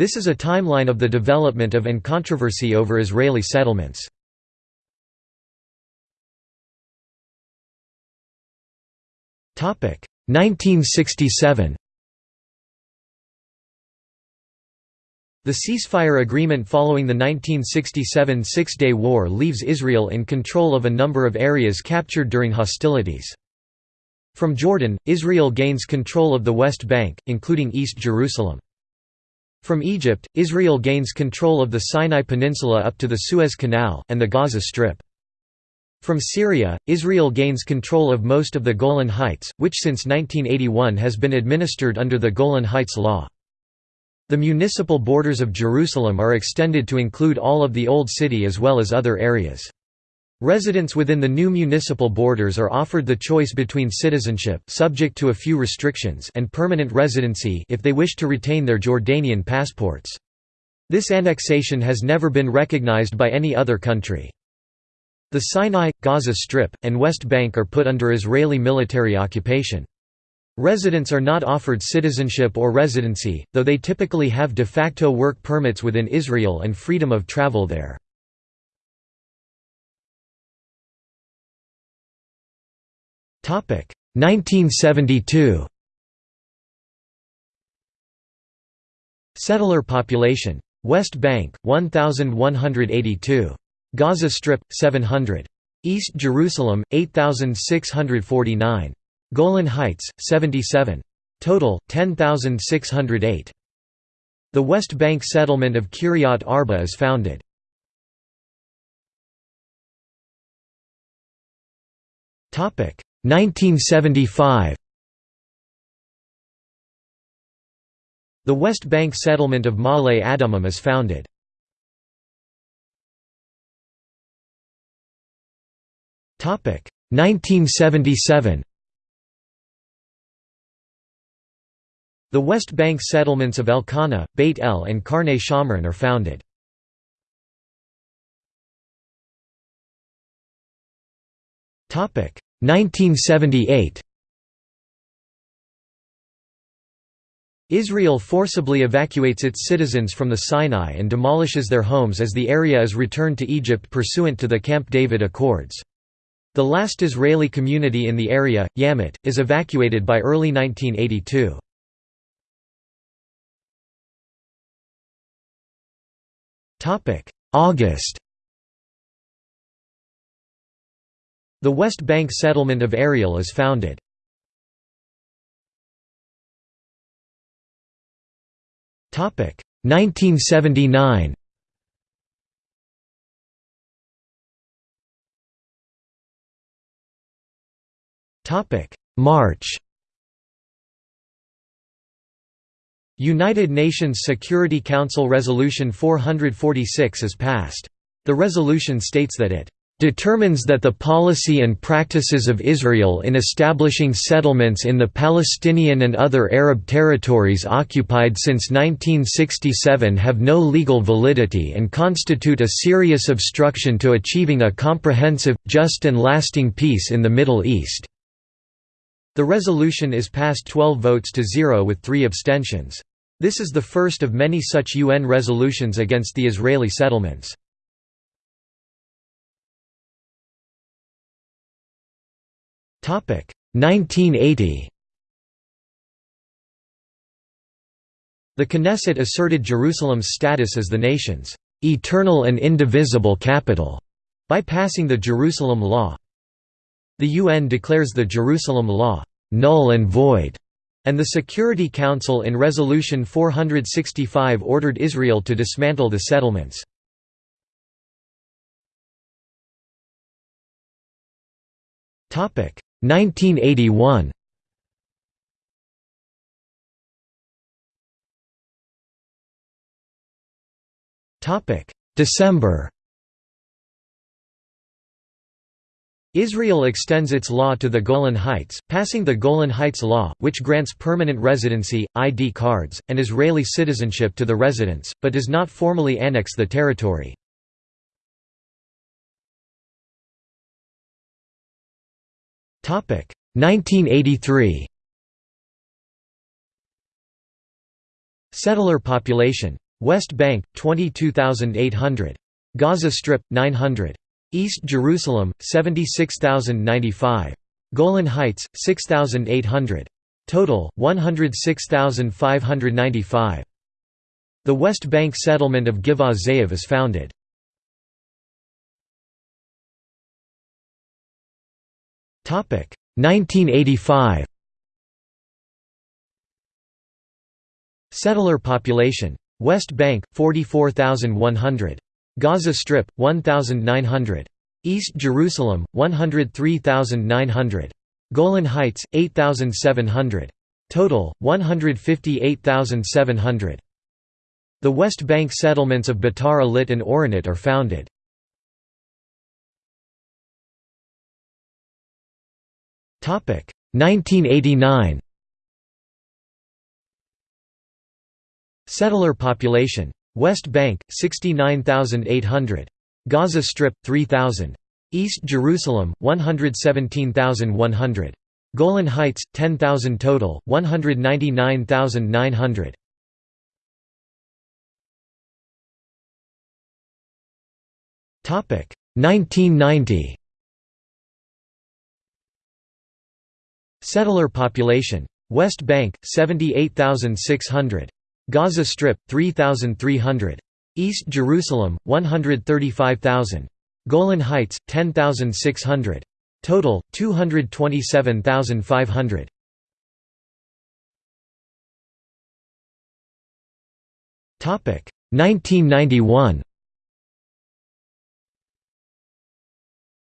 This is a timeline of the development of and controversy over Israeli settlements. Topic 1967 The ceasefire agreement following the 1967 Six-Day War leaves Israel in control of a number of areas captured during hostilities. From Jordan, Israel gains control of the West Bank, including East Jerusalem. From Egypt, Israel gains control of the Sinai Peninsula up to the Suez Canal, and the Gaza Strip. From Syria, Israel gains control of most of the Golan Heights, which since 1981 has been administered under the Golan Heights Law. The municipal borders of Jerusalem are extended to include all of the Old City as well as other areas. Residents within the new municipal borders are offered the choice between citizenship subject to a few restrictions and permanent residency if they wish to retain their Jordanian passports. This annexation has never been recognized by any other country. The Sinai, Gaza Strip, and West Bank are put under Israeli military occupation. Residents are not offered citizenship or residency, though they typically have de facto work permits within Israel and freedom of travel there. 1972 Settler population. West Bank, 1,182. Gaza Strip, 700. East Jerusalem, 8,649. Golan Heights, 77. Total, 10,608. The West Bank settlement of Kiryat Arba is founded. Topic 1975 The West Bank settlement of Ma'ale Adumim is founded. Topic 1977 The West Bank settlements of Elkanah, Beit El and Karne Shomron are founded. Topic 1978 Israel forcibly evacuates its citizens from the Sinai and demolishes their homes as the area is returned to Egypt pursuant to the Camp David Accords. The last Israeli community in the area, Yamit, is evacuated by early 1982. August The West Bank settlement of Ariel is founded. Topic 1979. Topic March. United Nations Security Council Resolution 446 is passed. The resolution states that it determines that the policy and practices of Israel in establishing settlements in the Palestinian and other Arab territories occupied since 1967 have no legal validity and constitute a serious obstruction to achieving a comprehensive, just and lasting peace in the Middle East." The resolution is passed 12 votes to zero with three abstentions. This is the first of many such UN resolutions against the Israeli settlements. 1980 The Knesset asserted Jerusalem's status as the nation's eternal and indivisible capital by passing the Jerusalem Law. The UN declares the Jerusalem Law null and void, and the Security Council in Resolution 465 ordered Israel to dismantle the settlements. 1981 Topic December Israel extends its law to the Golan Heights, passing the Golan Heights Law, which grants permanent residency, ID cards, and Israeli citizenship to the residents, but does not formally annex the territory. 1983 Settler population. West Bank 22800 Gaza Strip 900 East Jerusalem 76095 Golan Heights 6800 Total 106,595 The West Bank settlement of Givat Ze'ev is founded 1985 Settler population. West Bank 44,100 Gaza Strip 1,900 East Jerusalem 103,900 Golan Heights 8,700 Total 158,700 The West Bank settlements of Beitar Illit and Oranit are founded 1989 Settler population. West Bank 69,800 Gaza Strip 3,000 East Jerusalem 117,100 Golan Heights 10,000 total 199,900 Topic. 1990 Settler population. West Bank 78,600 Gaza Strip 3,300 East Jerusalem 135,000 Golan Heights 10,600 Total 227,500 Topic 1991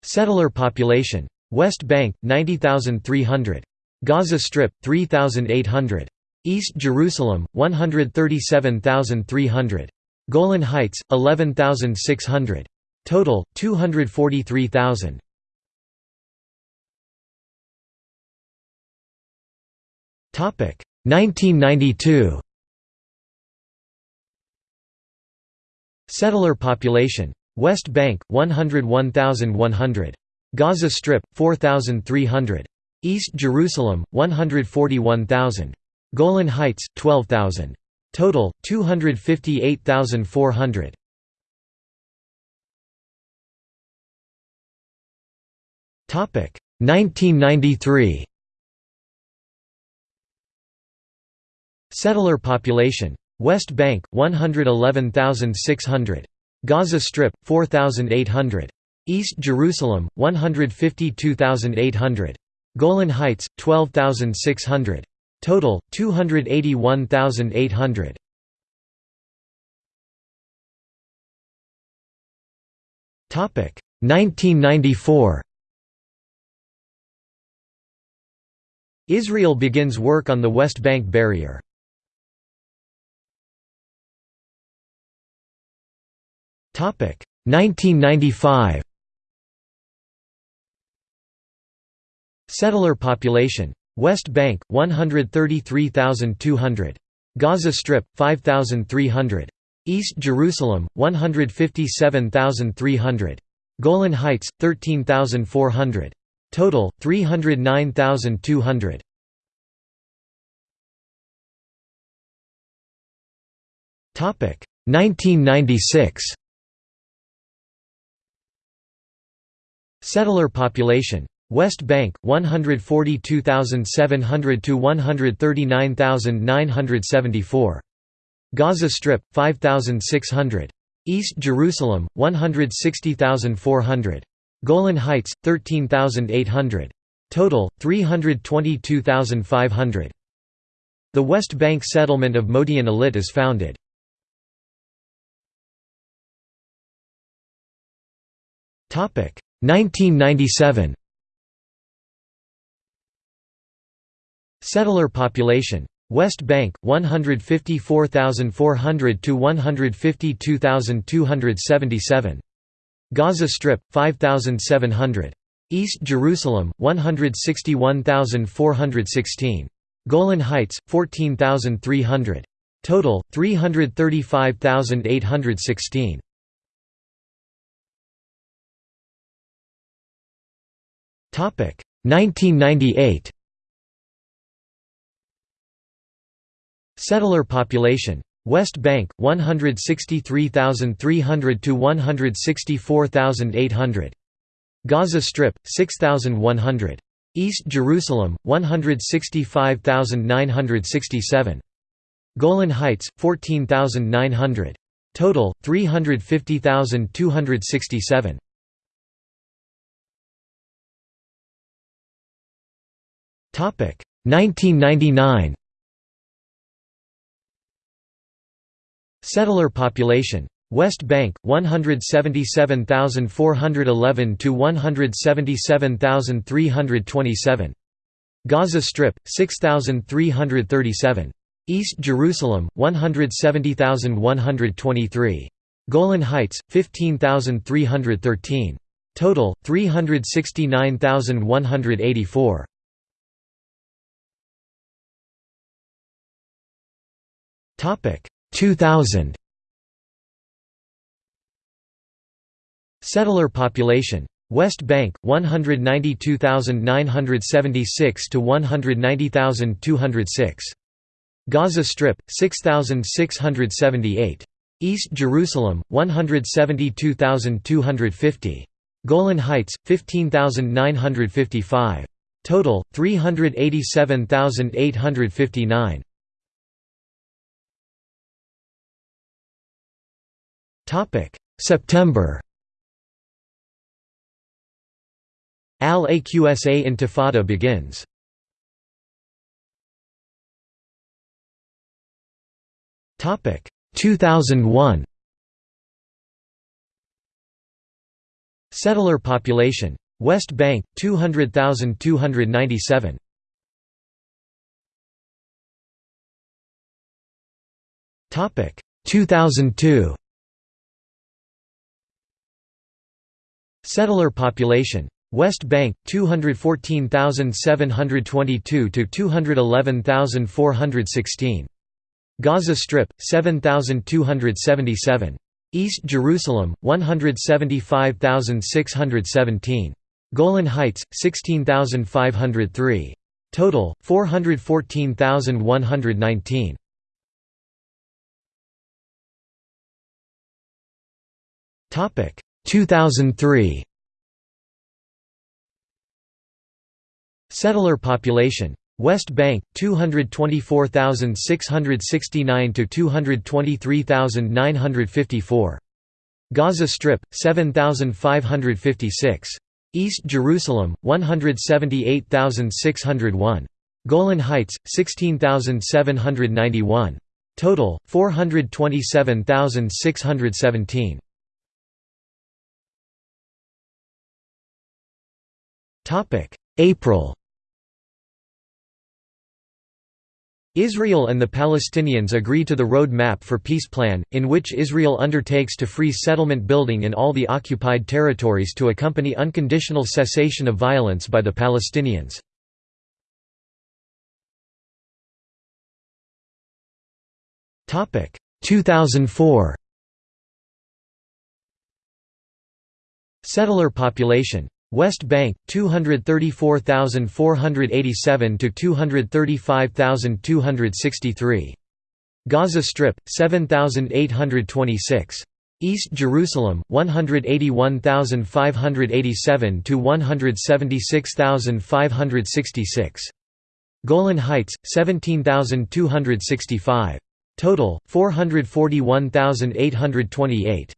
Settler population. West Bank 90,300 Gaza Strip 3,800 East Jerusalem 137,300 Golan Heights 11,600 Total 243,000 Topic 1992 Settler population. West Bank 101,100 Gaza Strip 4,300 East Jerusalem 141,000 Golan Heights 12,000 Total 258,400 Topic 1993 Settler population. West Bank 111,600 Gaza Strip 4,800 East Jerusalem 152,800 Golan Heights 12,600 Total 281,800 Topic 1994 Israel begins work on the West Bank barrier. Topic 1995 Settler population. West Bank 133,200 Gaza Strip 5,300 East Jerusalem 157,300 Golan Heights 13,400 Total 309,200 Topic 1996 Settler population West Bank 142,700 to 139,974 Gaza Strip 5,600 East Jerusalem 160,400 Golan Heights 13,800 Total 322,500 The West Bank settlement of Modi'in Illit is founded. Topic. 1997 Settler population. West Bank 154,400 to 152,277 Gaza Strip 5,700 East Jerusalem 161,416 Golan Heights 14,300 Total 335,816 Topic 1998 Settler population. West Bank 163,300 to 164,800 Gaza Strip 6,100 East Jerusalem 165,967 Golan Heights 14,900 Total 350,267 Topic 1999 Settler population. West Bank 177,411 to 177,327 Gaza Strip 6,337 East Jerusalem 170,123 Golan Heights 15,313 Total 369,184 Topic 2000 Settler population. West Bank 192,976 to 190,206 Gaza Strip 6,678 East Jerusalem 172,250 Golan Heights 15,955 Total 387,859 Topic. September. Al-Aqsa Intifada begins. Topic. 2001 Settler population. West Bank 200,297 Topic. 2002 Settler population. West Bank 214,722 to 211,416 Gaza Strip 7,277 East Jerusalem 175,617 Golan Heights 16,503 Total 414,119 Topic 2003 Settler population. West Bank 224,669 to 223,954 Gaza Strip 7,556 East Jerusalem 178,601 Golan Heights 16,791 Total 427,617 Topic April Israel and the Palestinians agree to the Road Map for Peace plan, in which Israel undertakes to freeze settlement building in all the occupied territories to accompany unconditional cessation of violence by the Palestinians. Topic 2004 Settler population West Bank 234,487 to 235,263 Gaza Strip 7,826 East Jerusalem 181,587 to 176,566 Golan Heights 17,265 Total 441,828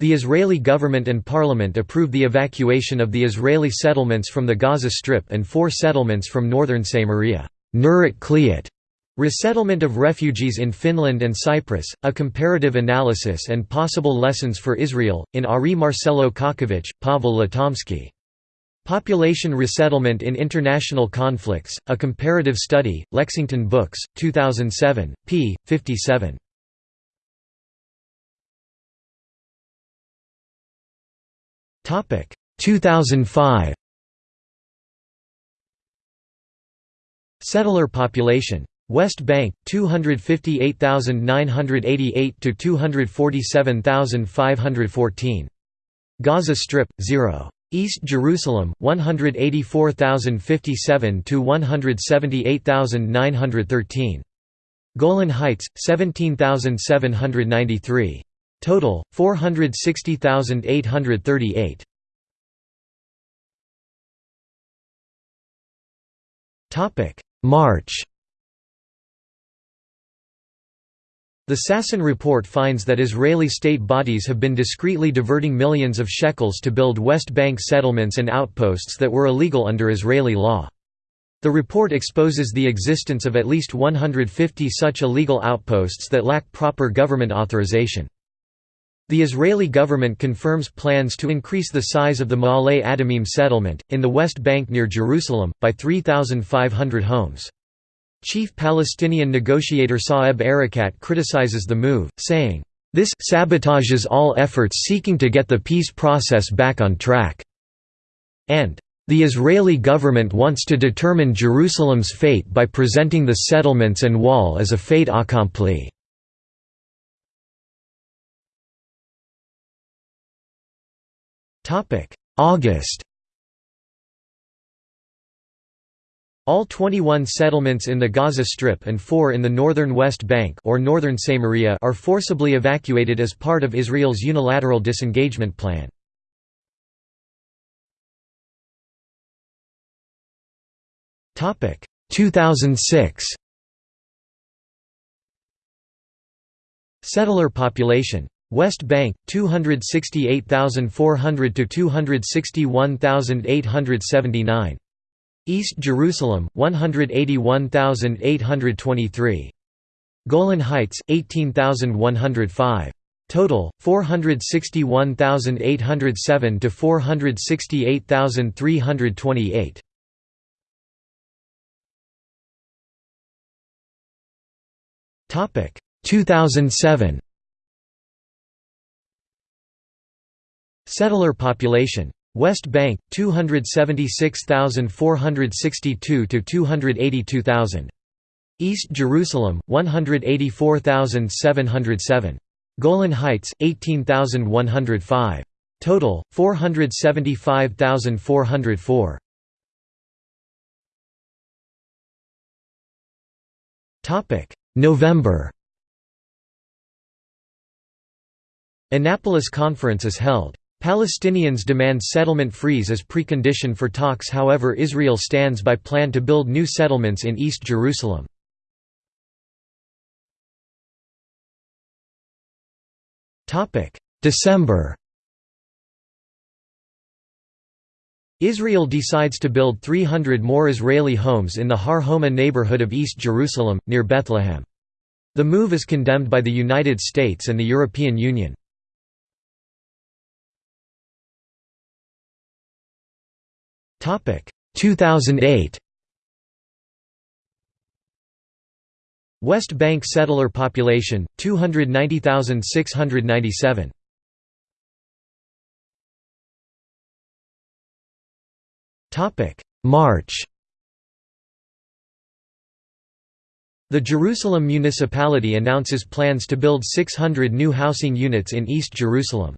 the Israeli government and parliament approved the evacuation of the Israeli settlements from the Gaza Strip and four settlements from northern Samaria. Resettlement of refugees in Finland and Cyprus, a comparative analysis and possible lessons for Israel, in Ari Marcelo Kacowicz, Pavel Lutomski. Population Resettlement in International Conflicts, a Comparative Study, Lexington Books, 2007, p. 57. 2005 Settler population. West Bank 258,988 to 247,514 Gaza Strip 0 East Jerusalem 184,057 to 178,913 Golan Heights 17793 total 460838 topic March The Sasson report finds that Israeli state bodies have been discreetly diverting millions of shekels to build West Bank settlements and outposts that were illegal under Israeli law. The report exposes the existence of at least 150 such illegal outposts that lack proper government authorization. The Israeli government confirms plans to increase the size of the Ma'ale Adumim settlement, in the West Bank near Jerusalem, by 3,500 homes. Chief Palestinian negotiator Saeb Erekat criticizes the move, saying, "...this sabotages all efforts seeking to get the peace process back on track," and the Israeli government wants to determine Jerusalem's fate by presenting the settlements and wall as a fait accompli. August. All 21 settlements in the Gaza Strip and four in the northern West Bank or northern Samaria are forcibly evacuated as part of Israel's unilateral disengagement plan. Topic. 2006 Settler population West Bank 268,400 to 261,879 East Jerusalem 181,823 Golan Heights 18,105 Total 461,807 to 468,328 Topic 2007 Settler population. West Bank 276,462 to 282,000 East Jerusalem 184,707 Golan Heights 18,105 Total 475,404 Topic. November Annapolis Conference is held Palestinians demand settlement freeze as precondition for talks however Israel stands by plan to build new settlements in East Jerusalem. December Israel decides to build 300 more Israeli homes in the Har Homa neighborhood of East Jerusalem, near Bethlehem. The move is condemned by the United States and the European Union. 2008 West Bank settler population 290,697 Topic. March. The Jerusalem municipality announces plans to build 600 new housing units in East Jerusalem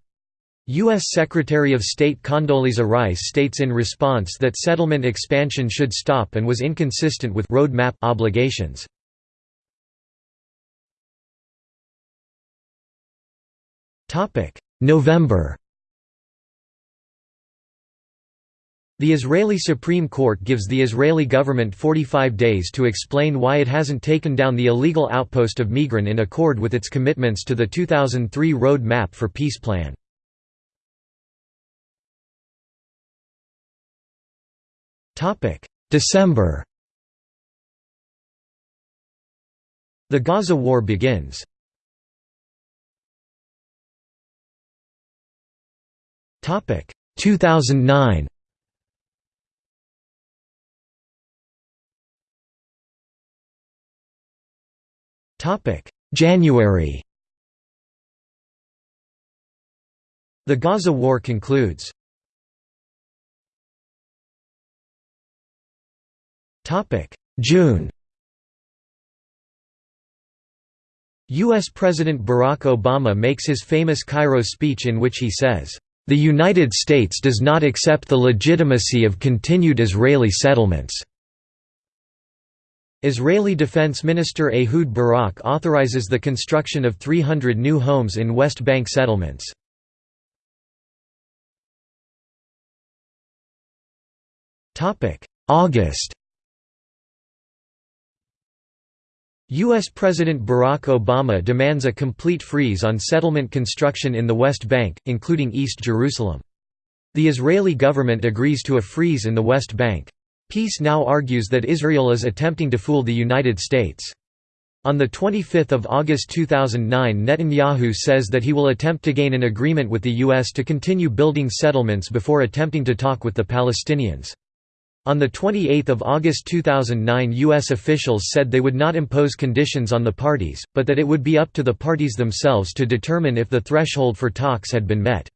U.S. Secretary of State Condoleezza Rice states in response that settlement expansion should stop and was inconsistent with roadmap obligations. November The Israeli Supreme Court gives the Israeli government 45 days to explain why it hasn't taken down the illegal outpost of Migron in accord with its commitments to the 2003 Road Map for Peace Plan. December The Gaza War begins. Topic 2009. Topic January. The Gaza War concludes. June U.S. President Barack Obama makes his famous Cairo speech in which he says, "...the United States does not accept the legitimacy of continued Israeli settlements." Israeli Defense Minister Ehud Barak authorizes the construction of 300 new homes in West Bank settlements. August U.S. President Barack Obama demands a complete freeze on settlement construction in the West Bank, including East Jerusalem. The Israeli government agrees to a freeze in the West Bank. Peace Now argues that Israel is attempting to fool the United States. On 25 August 2009 Netanyahu says that he will attempt to gain an agreement with the U.S. to continue building settlements before attempting to talk with the Palestinians. On 28 August 2009 U.S. officials said they would not impose conditions on the parties, but that it would be up to the parties themselves to determine if the threshold for talks had been met.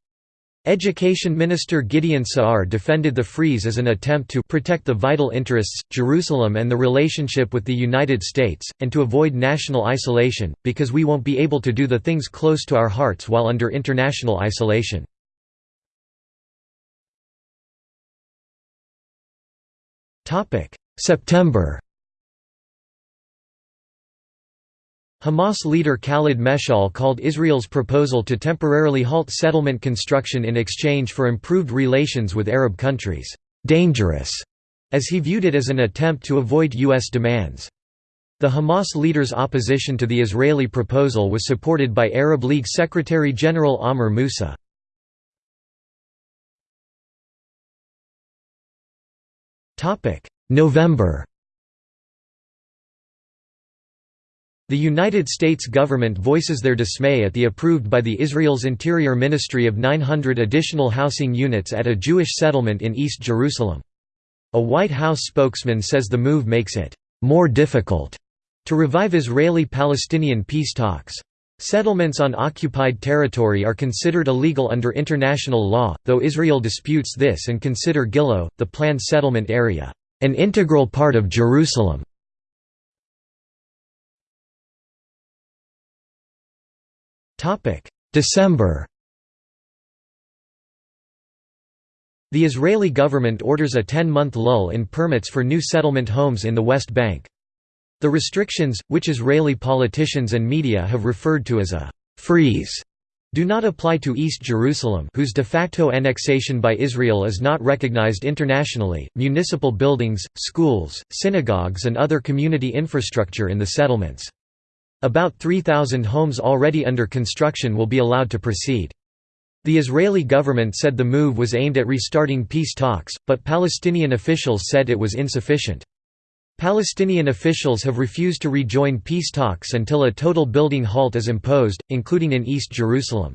Education Minister Gideon Saar defended the freeze as an attempt to protect the vital interests, Jerusalem and the relationship with the United States, and to avoid national isolation, because we won't be able to do the things close to our hearts while under international isolation. September Hamas leader Khalid Meshal called Israel's proposal to temporarily halt settlement construction in exchange for improved relations with Arab countries, "...dangerous", as he viewed it as an attempt to avoid U.S. demands. The Hamas leader's opposition to the Israeli proposal was supported by Arab League Secretary-General Amr Moussa. November The United States government voices their dismay at the approved by the Israel's Interior Ministry of 900 additional housing units at a Jewish settlement in East Jerusalem. A White House spokesman says the move makes it more difficult to revive Israeli-Palestinian peace talks. Settlements on occupied territory are considered illegal under international law, though Israel disputes this and consider Gilo, the planned settlement area, an integral part of Jerusalem. December The Israeli government orders a 10-month lull in permits for new settlement homes in the West Bank. The restrictions, which Israeli politicians and media have referred to as a «freeze», do not apply to East Jerusalem whose de facto annexation by Israel is not recognized internationally, municipal buildings, schools, synagogues and other community infrastructure in the settlements. About 3,000 homes already under construction will be allowed to proceed. The Israeli government said the move was aimed at restarting peace talks, but Palestinian officials said it was insufficient. Palestinian officials have refused to rejoin peace talks until a total building halt is imposed, including in East Jerusalem.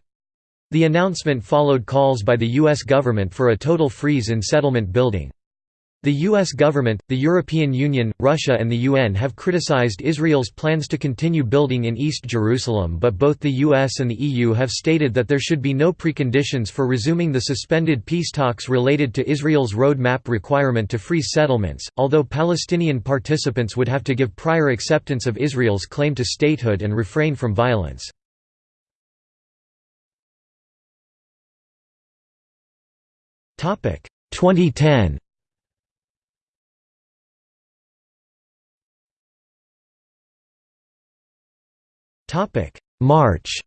The announcement followed calls by the U.S. government for a total freeze in settlement building. The U.S. government, the European Union, Russia and the UN have criticized Israel's plans to continue building in East Jerusalem but both the US and the EU have stated that there should be no preconditions for resuming the suspended peace talks related to Israel's roadmap requirement to freeze settlements, although Palestinian participants would have to give prior acceptance of Israel's claim to statehood and refrain from violence. Topic 2010 March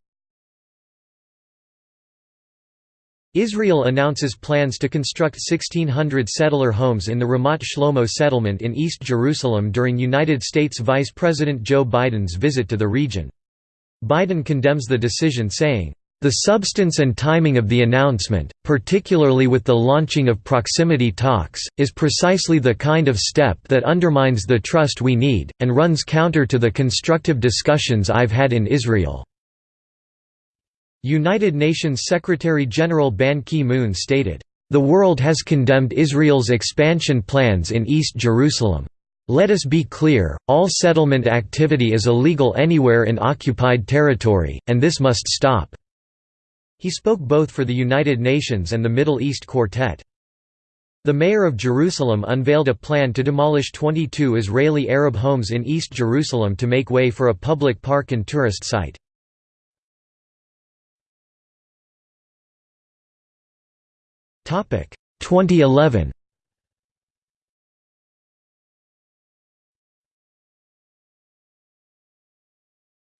Israel announces plans to construct 1,600 settler homes in the Ramat Shlomo settlement in East Jerusalem during United States Vice President Joe Biden's visit to the region. Biden condemns the decision saying, the substance and timing of the announcement, particularly with the launching of proximity talks, is precisely the kind of step that undermines the trust we need, and runs counter to the constructive discussions I've had in Israel." United Nations Secretary-General Ban Ki-moon stated, "...the world has condemned Israel's expansion plans in East Jerusalem. Let us be clear, all settlement activity is illegal anywhere in occupied territory, and this must stop." He spoke both for the United Nations and the Middle East Quartet. The mayor of Jerusalem unveiled a plan to demolish 22 Israeli Arab homes in East Jerusalem to make way for a public park and tourist site. Topic 2011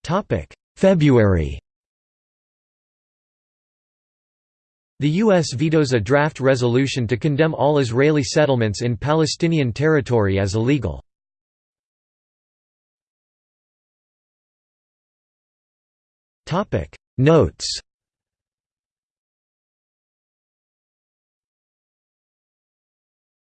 Topic February The U.S. vetoes a draft resolution to condemn all Israeli settlements in Palestinian territory as illegal. Notes